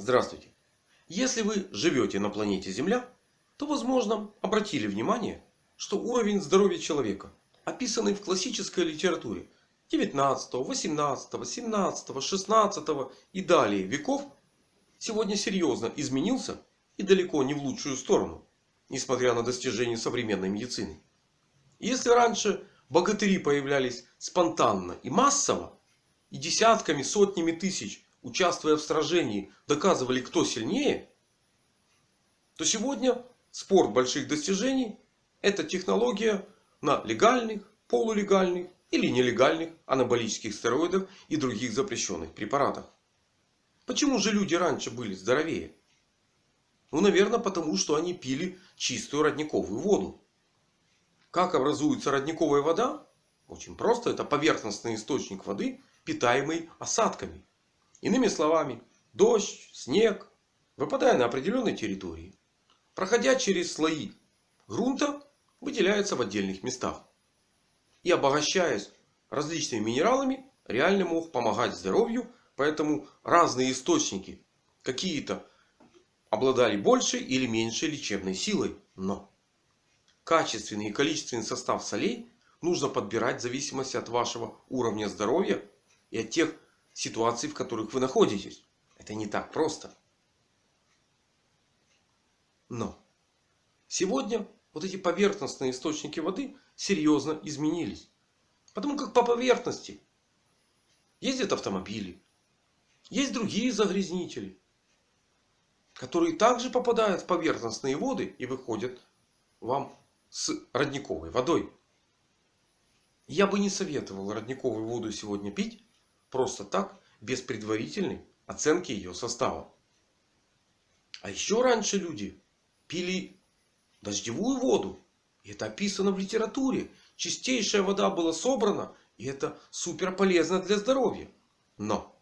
Здравствуйте! Если вы живете на планете Земля, то возможно обратили внимание, что уровень здоровья человека, описанный в классической литературе 19, 18, 17, 16 и далее веков, сегодня серьезно изменился и далеко не в лучшую сторону, несмотря на достижения современной медицины. Если раньше богатыри появлялись спонтанно и массово, и десятками, сотнями тысяч участвуя в сражении, доказывали, кто сильнее, то сегодня спорт больших достижений – это технология на легальных, полулегальных или нелегальных анаболических стероидах и других запрещенных препаратах. Почему же люди раньше были здоровее? Ну, наверное, потому что они пили чистую родниковую воду. Как образуется родниковая вода? Очень просто. Это поверхностный источник воды, питаемый осадками. Иными словами, дождь, снег, выпадая на определенной территории, проходя через слои грунта, выделяются в отдельных местах. И обогащаясь различными минералами, реально мог помогать здоровью. Поэтому разные источники какие-то обладали большей или меньшей лечебной силой. Но качественный и количественный состав солей нужно подбирать в зависимости от вашего уровня здоровья и от тех ситуаций, в которых вы находитесь. Это не так просто. Но сегодня вот эти поверхностные источники воды серьезно изменились. Потому как по поверхности ездят автомобили. Есть другие загрязнители. Которые также попадают в поверхностные воды и выходят вам с родниковой водой. Я бы не советовал родниковую воду сегодня пить. Просто так, без предварительной оценки ее состава. А еще раньше люди пили дождевую воду. И это описано в литературе. Чистейшая вода была собрана. И это супер полезно для здоровья. Но.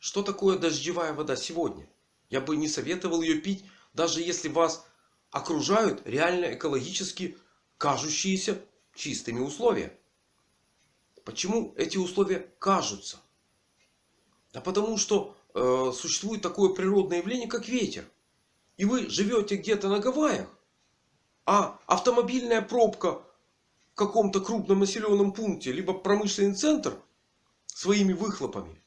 Что такое дождевая вода сегодня? Я бы не советовал ее пить. Даже если вас окружают реально экологически кажущиеся чистыми условия. Почему эти условия кажутся? Да потому что э, существует такое природное явление, как ветер. И вы живете где-то на Гавайях. А автомобильная пробка в каком-то крупном населенном пункте, либо промышленный центр своими выхлопами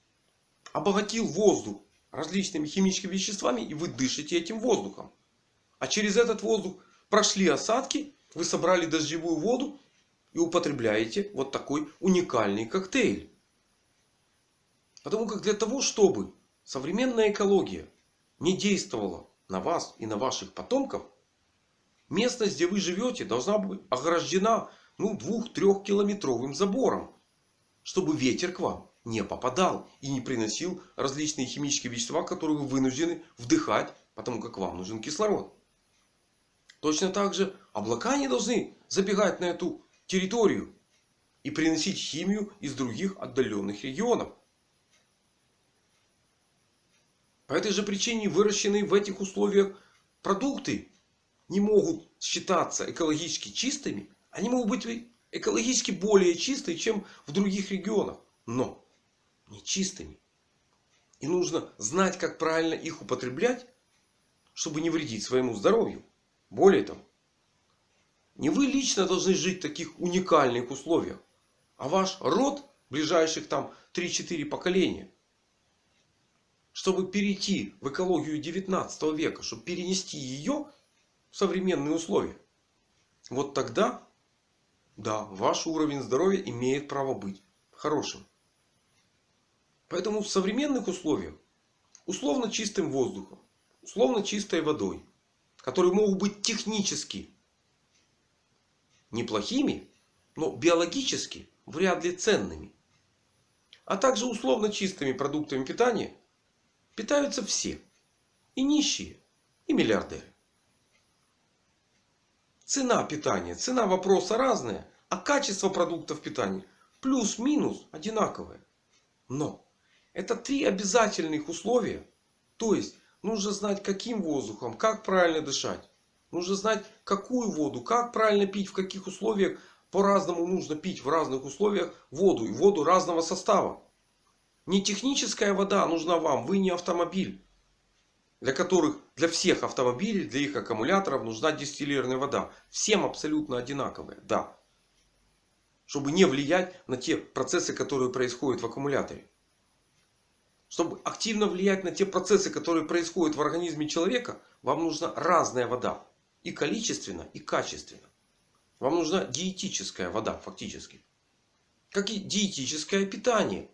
обогатил воздух различными химическими веществами. И вы дышите этим воздухом. А через этот воздух прошли осадки. Вы собрали дождевую воду и употребляете вот такой уникальный коктейль. Потому как для того, чтобы современная экология не действовала на вас и на ваших потомков, местность, где вы живете, должна быть ограждена ну, двух-трехкилометровым забором. Чтобы ветер к вам не попадал и не приносил различные химические вещества, которые вы вынуждены вдыхать, потому как вам нужен кислород. Точно так же облака не должны забегать на эту территорию и приносить химию из других отдаленных регионов. По этой же причине выращенные в этих условиях продукты не могут считаться экологически чистыми. Они могут быть экологически более чистые, чем в других регионах. Но не чистыми. И нужно знать, как правильно их употреблять, чтобы не вредить своему здоровью. Более того, не вы лично должны жить в таких уникальных условиях. А ваш род ближайших там 3-4 поколения. Чтобы перейти в экологию 19 века. Чтобы перенести ее в современные условия. Вот тогда, да, ваш уровень здоровья имеет право быть хорошим. Поэтому в современных условиях, условно чистым воздухом, условно чистой водой, которые могут быть технически неплохими, но биологически вряд ли ценными. А также условно чистыми продуктами питания питаются все. И нищие, и миллиардеры. Цена питания, цена вопроса разная. А качество продуктов питания плюс-минус одинаковое. Но это три обязательных условия. То есть нужно знать каким воздухом, как правильно дышать. Нужно знать, какую воду, как правильно пить, в каких условиях. По-разному нужно пить в разных условиях воду. И воду разного состава. Не техническая вода нужна вам. Вы не автомобиль. Для которых, для всех автомобилей, для их аккумуляторов нужна дистиллированная вода. Всем абсолютно одинаковая. Да. Чтобы не влиять на те процессы, которые происходят в аккумуляторе. Чтобы активно влиять на те процессы, которые происходят в организме человека, вам нужна разная вода. И количественно, и качественно. Вам нужна диетическая вода фактически. Как и диетическое питание.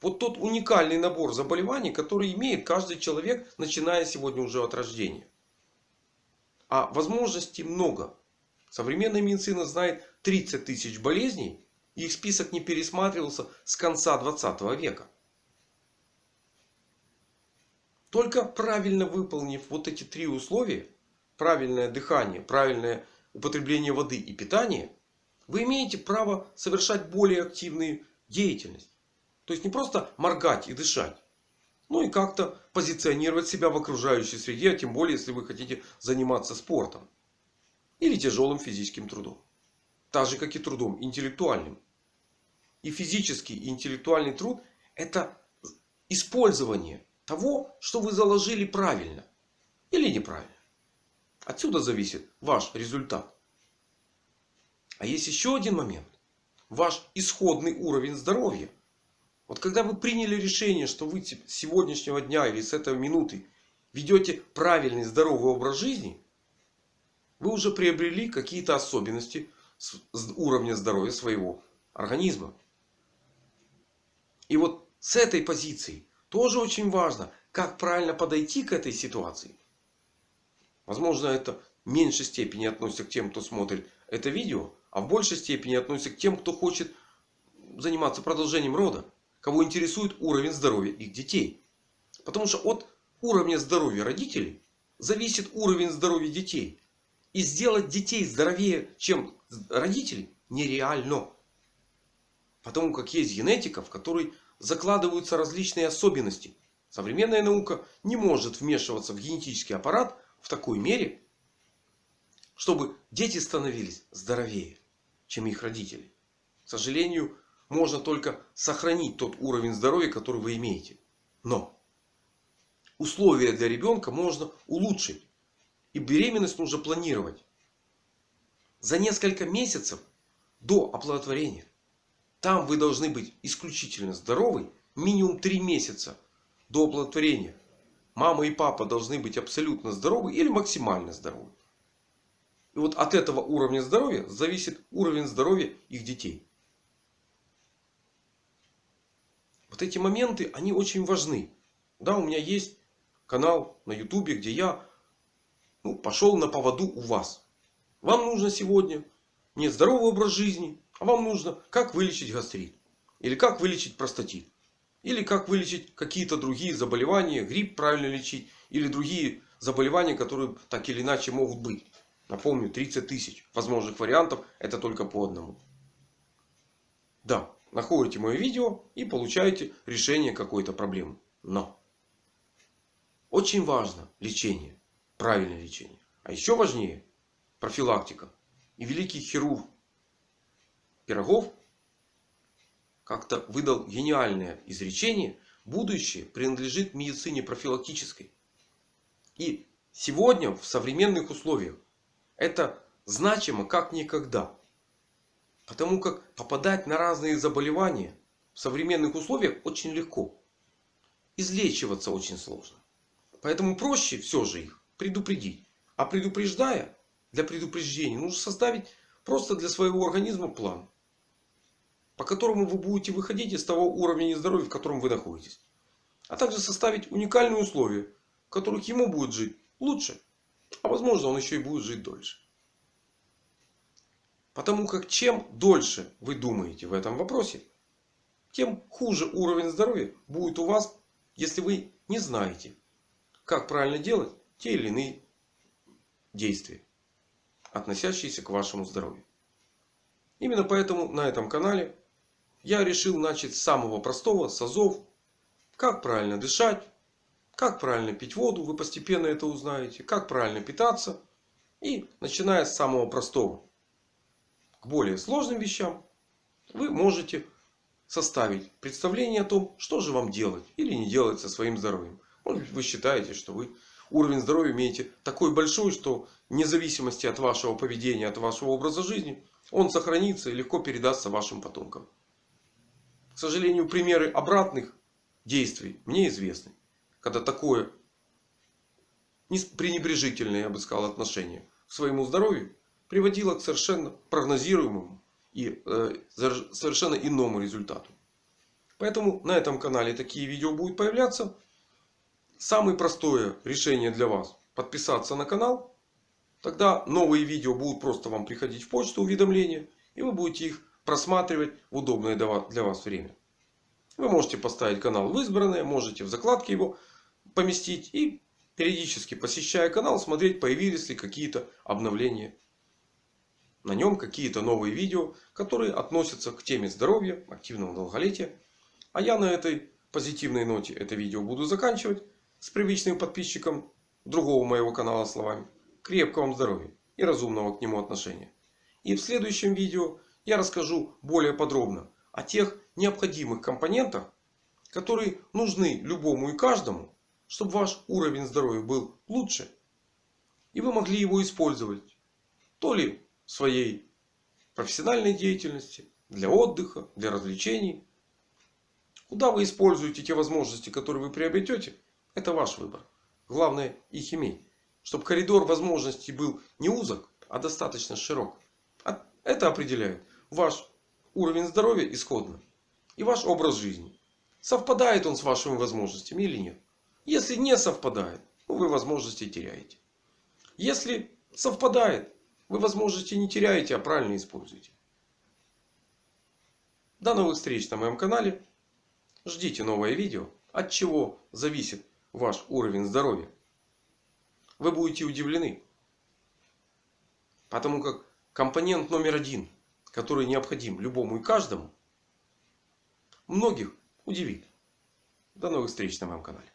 Вот тот уникальный набор заболеваний, который имеет каждый человек, начиная сегодня уже от рождения. А возможностей много. Современная медицина знает 30 тысяч болезней. И их список не пересматривался с конца 20 века. Только правильно выполнив вот эти три условия. Правильное дыхание, правильное употребление воды и питания. Вы имеете право совершать более активную деятельность. То есть не просто моргать и дышать. Ну и как-то позиционировать себя в окружающей среде. А тем более, если вы хотите заниматься спортом. Или тяжелым физическим трудом. Так же, как и трудом интеллектуальным. И физический, и интеллектуальный труд это использование того, что вы заложили правильно. Или неправильно. Отсюда зависит ваш результат. А есть еще один момент. Ваш исходный уровень здоровья. Вот когда вы приняли решение, что вы с сегодняшнего дня или с этой минуты ведете правильный здоровый образ жизни. Вы уже приобрели какие-то особенности уровня здоровья своего организма. И вот с этой позиции тоже очень важно, как правильно подойти к этой ситуации. Возможно, это в меньшей степени относится к тем, кто смотрит это видео. А в большей степени относится к тем, кто хочет заниматься продолжением рода кого интересует уровень здоровья их детей. Потому что от уровня здоровья родителей зависит уровень здоровья детей. И сделать детей здоровее, чем родители, нереально. Потому как есть генетика, в которой закладываются различные особенности. Современная наука не может вмешиваться в генетический аппарат в такой мере, чтобы дети становились здоровее, чем их родители. К сожалению, можно только сохранить тот уровень здоровья, который вы имеете. Но условия для ребенка можно улучшить. И беременность нужно планировать. За несколько месяцев до оплодотворения. Там вы должны быть исключительно здоровы. Минимум 3 месяца до оплодотворения. Мама и папа должны быть абсолютно здоровы или максимально здоровы. И вот от этого уровня здоровья зависит уровень здоровья их детей. Вот эти моменты, они очень важны. Да, у меня есть канал на ютубе, где я ну, пошел на поводу у вас. Вам нужно сегодня не здоровый образ жизни, а вам нужно как вылечить гастрит. Или как вылечить простатит. Или как вылечить какие-то другие заболевания, грипп правильно лечить. Или другие заболевания, которые так или иначе могут быть. Напомню, 30 тысяч возможных вариантов. Это только по одному. Да, находите мое видео и получаете решение какой-то проблемы. Но очень важно лечение. Правильное лечение. А еще важнее профилактика. И великий хирург Пирогов как-то выдал гениальное изречение. Будущее принадлежит медицине профилактической. И сегодня в современных условиях это значимо как никогда. Потому как попадать на разные заболевания в современных условиях очень легко. Излечиваться очень сложно. Поэтому проще все же их предупредить. А предупреждая, для предупреждения нужно составить просто для своего организма план. По которому вы будете выходить из того уровня нездоровья, в котором вы находитесь. А также составить уникальные условия, в которых ему будет жить лучше. А возможно он еще и будет жить дольше. Потому как чем дольше вы думаете в этом вопросе, тем хуже уровень здоровья будет у вас, если вы не знаете, как правильно делать те или иные действия, относящиеся к вашему здоровью. Именно поэтому на этом канале я решил начать с самого простого, с азов. Как правильно дышать, как правильно пить воду, вы постепенно это узнаете. Как правильно питаться. И начиная с самого простого более сложным вещам вы можете составить представление о том, что же вам делать или не делать со своим здоровьем. Может быть, вы считаете, что вы уровень здоровья имеете такой большой, что вне зависимости от вашего поведения, от вашего образа жизни, он сохранится и легко передастся вашим потомкам. К сожалению, примеры обратных действий мне известны. Когда такое пренебрежительное, я бы сказал, отношение к своему здоровью приводило к совершенно прогнозируемому и э, совершенно иному результату. Поэтому на этом канале такие видео будут появляться. Самое простое решение для вас подписаться на канал. Тогда новые видео будут просто вам приходить в почту уведомления. И вы будете их просматривать в удобное для вас время. Вы можете поставить канал в избранное. Можете в закладке его поместить. И периодически посещая канал смотреть появились ли какие-то обновления. На нем какие-то новые видео. Которые относятся к теме здоровья, активного долголетия. А я на этой позитивной ноте это видео буду заканчивать с привычным подписчиком другого моего канала словами. Крепкого вам здоровья и разумного к нему отношения. И в следующем видео я расскажу более подробно о тех необходимых компонентах, которые нужны любому и каждому, чтобы ваш уровень здоровья был лучше. И вы могли его использовать то ли в своей профессиональной деятельности, для отдыха, для развлечений. Куда вы используете те возможности, которые вы приобретете, это ваш выбор. Главное их иметь. Чтобы коридор возможностей был не узок, а достаточно широк. А это определяет ваш уровень здоровья исходно. И ваш образ жизни. Совпадает он с вашими возможностями или нет. Если не совпадает, ну, вы возможности теряете. Если совпадает, вы возможности не теряете, а правильно используете. До новых встреч на моем канале. Ждите новое видео. От чего зависит ваш уровень здоровья, вы будете удивлены. Потому как компонент номер один, который необходим любому и каждому, многих удивит. До новых встреч на моем канале.